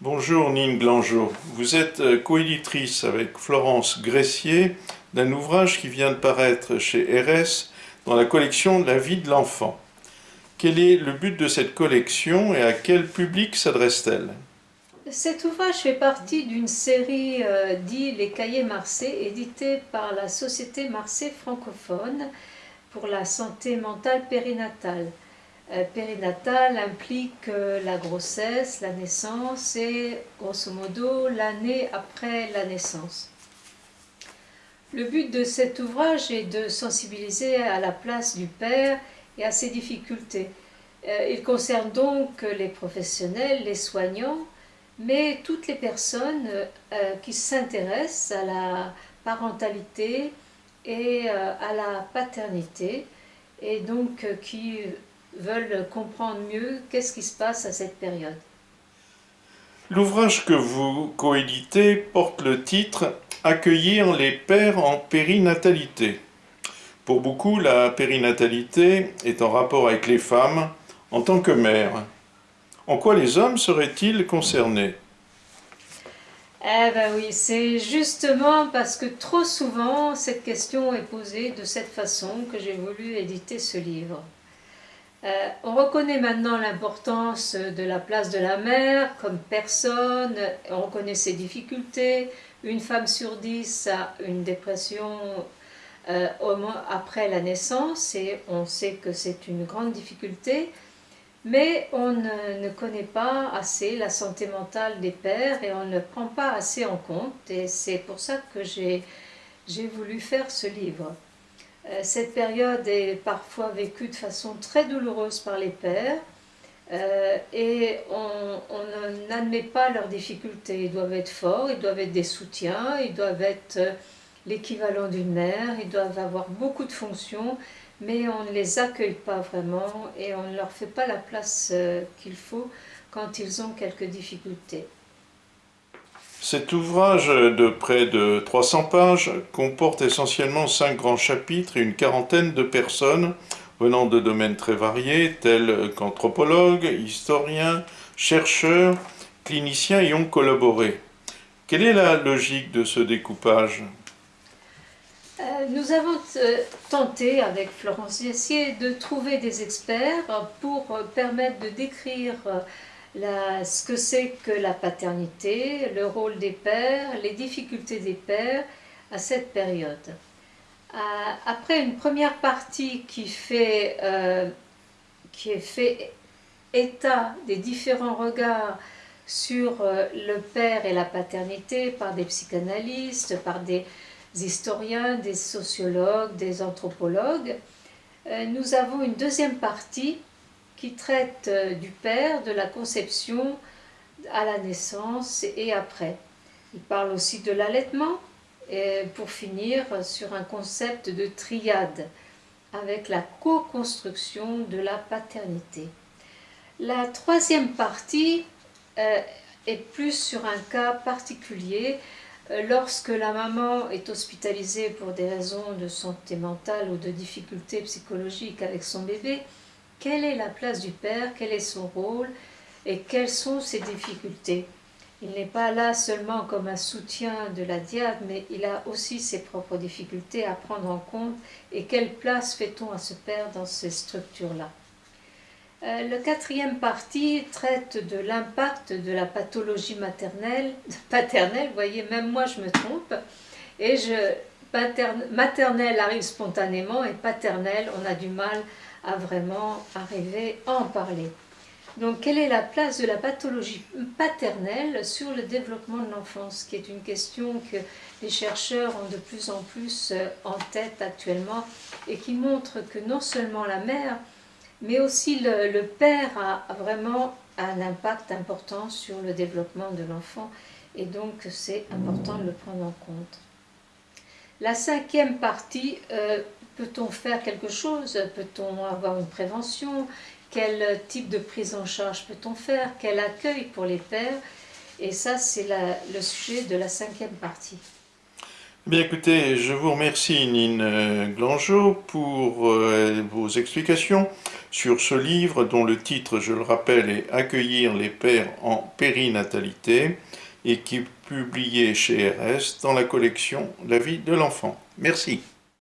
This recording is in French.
Bonjour Nine Glangeau, vous êtes euh, coéditrice avec Florence Gressier d'un ouvrage qui vient de paraître chez RS dans la collection La vie de l'enfant. Quel est le but de cette collection et à quel public s'adresse-t-elle? Cet ouvrage fait partie d'une série euh, dit Les Cahiers Marseille, édité par la Société Marseille francophone pour la santé mentale périnatale. Euh, périnatale implique euh, la grossesse, la naissance et grosso modo l'année après la naissance. Le but de cet ouvrage est de sensibiliser à la place du père et à ses difficultés. Euh, il concerne donc les professionnels, les soignants, mais toutes les personnes qui s'intéressent à la parentalité et à la paternité et donc qui veulent comprendre mieux qu'est-ce qui se passe à cette période. L'ouvrage que vous coéditez porte le titre « Accueillir les pères en périnatalité ». Pour beaucoup, la périnatalité est en rapport avec les femmes en tant que mères. En quoi les hommes seraient-ils concernés? Eh ben oui, c'est justement parce que trop souvent cette question est posée de cette façon que j'ai voulu éditer ce livre. Euh, on reconnaît maintenant l'importance de la place de la mère comme personne, on reconnaît ses difficultés. Une femme sur dix a une dépression euh, après la naissance et on sait que c'est une grande difficulté. Mais on ne, connaît pas assez la santé mentale des pères et on ne prend pas assez en compte et c'est pour ça que j'ai voulu faire ce livre. Euh, cette période est parfois vécue de façon très douloureuse par les pères euh, et on, n'admet pas leurs difficultés. Ils doivent être forts, ils doivent être des soutiens, ils doivent être euh, l'équivalent d'une mère, ils doivent avoir beaucoup de fonctions, mais on ne les accueille pas vraiment et on ne leur fait pas la place qu'il faut quand ils ont quelques difficultés. Cet ouvrage de près de 300 pages comporte essentiellement cinq grands chapitres et une quarantaine de personnes venant de domaines très variés tels qu'anthropologues, historiens, chercheurs, cliniciens y ont collaboré. Quelle est la logique de ce découpage? Euh, Nous avons euh, tenté avec Florence Yessier de trouver des experts pour permettre de décrire ce que c'est que la paternité, le rôle des pères, les difficultés des pères à cette période. Euh, après une première partie qui fait, euh, qui fait état des différents regards sur euh, le père et la paternité par des psychanalystes, par des historiens, des sociologues, des anthropologues, nous avons une deuxième partie qui traite euh, du père, de la conception à la naissance et après. Il parle aussi de l'allaitement, et pour finir sur un concept de triade, avec la co-construction de la paternité. La troisième partie euh, est plus sur un cas particulier, euh, lorsque la maman est hospitalisée pour des raisons de santé mentale ou de difficultés psychologiques avec son bébé, quelle est la place du père, quel est son rôle? Et quelles sont ses difficultés? Il n'est pas là seulement comme un soutien de la diade, mais il a aussi ses propres difficultés à prendre en compte. Et quelle place fait-on à ce père dans ces structures-là? Euh, le quatrième partie traite de l'impact de la pathologie maternelle, paternelle, vous voyez, même moi je me trompe, et je, maternelle arrive spontanément et paternelle, on a du mal à vraiment arriver à en parler. Donc, quelle est la place de la pathologie paternelle sur le développement de l'enfance, qui est une question que les chercheurs ont de plus en plus euh, en tête actuellement et qui montre que non seulement la mère, mais aussi le, père a vraiment un impact important sur le développement de l'enfant et donc c'est important de le prendre en compte. La cinquième partie euh, Peut-on faire quelque chose? Peut-on avoir une prévention? Quel type de prise en charge peut-on faire? Quel accueil pour les pères Et ça, c'est le sujet de la cinquième partie. Bien écoutez, je vous remercie Nine Glangeau pour euh, vos explications sur ce livre dont le titre, je le rappelle, est Accueillir les pères en périnatalité et qui est publié chez RS dans la collection La vie de l'enfant. Merci.